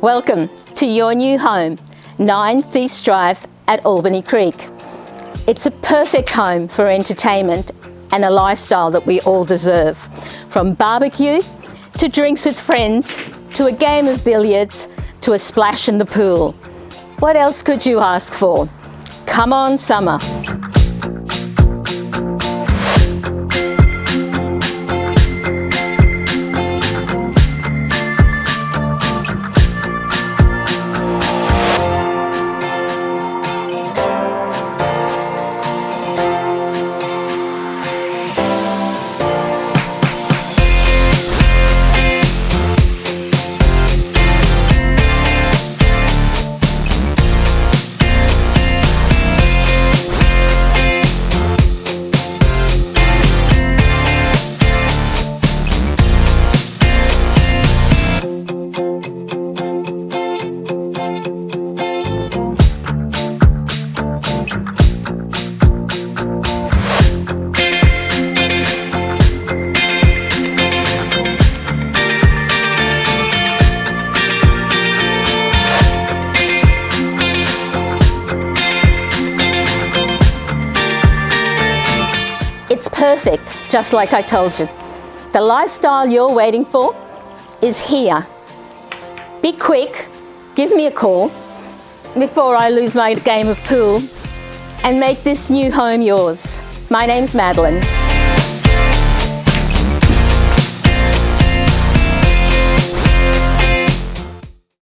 Welcome to your new home, 9 Feast Drive at Albany Creek. It's a perfect home for entertainment and a lifestyle that we all deserve. From barbecue to drinks with friends to a game of billiards to a splash in the pool. What else could you ask for? Come on summer. It's perfect, just like I told you. The lifestyle you're waiting for is here. Be quick, give me a call before I lose my game of pool and make this new home yours. My name's Madeline.